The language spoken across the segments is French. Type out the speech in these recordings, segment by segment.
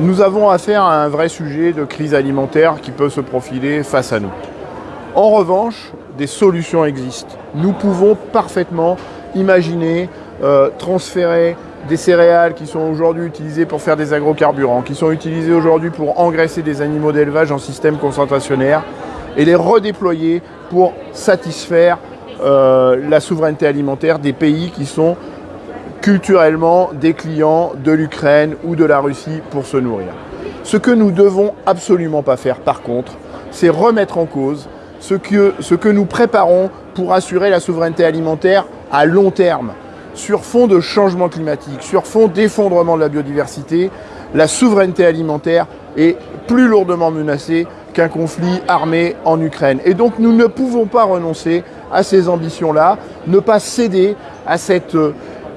nous avons affaire à un vrai sujet de crise alimentaire qui peut se profiler face à nous. En revanche, des solutions existent. Nous pouvons parfaitement imaginer euh, transférer des céréales qui sont aujourd'hui utilisées pour faire des agrocarburants, qui sont utilisées aujourd'hui pour engraisser des animaux d'élevage en système concentrationnaire et les redéployer pour satisfaire euh, la souveraineté alimentaire des pays qui sont culturellement des clients de l'Ukraine ou de la Russie pour se nourrir. Ce que nous devons absolument pas faire par contre, c'est remettre en cause ce que, nous préparons pour assurer la souveraineté alimentaire à long terme. Sur fond de changement climatique, sur fond d'effondrement de la biodiversité, la souveraineté alimentaire est plus lourdement menacée qu'un conflit armé en Ukraine. Et donc nous ne pouvons pas renoncer à ces ambitions-là, ne pas céder à cette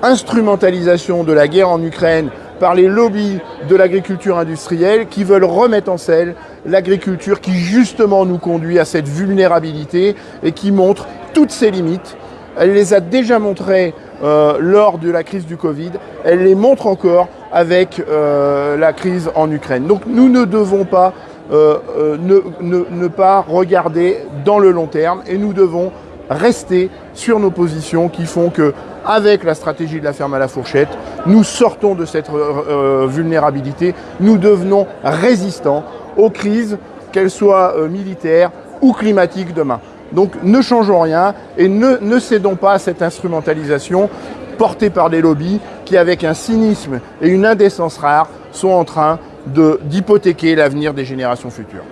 instrumentalisation de la guerre en Ukraine par les lobbies de l'agriculture industrielle qui veulent remettre en selle l'agriculture qui justement nous conduit à cette vulnérabilité et qui montre toutes ses limites. Elle les a déjà montrées euh, lors de la crise du Covid, elle les montre encore avec euh, la crise en Ukraine. Donc nous ne devons pas euh, ne, ne, pas regarder dans le long terme et nous devons rester sur nos positions qui font que, avec la stratégie de la ferme à la fourchette, nous sortons de cette vulnérabilité, nous devenons résistants aux crises, qu'elles soient militaires ou climatiques demain. Donc ne changeons rien et ne, ne cédons pas à cette instrumentalisation portée par des lobbies qui, avec un cynisme et une indécence rare, sont en train d'hypothéquer l'avenir des générations futures.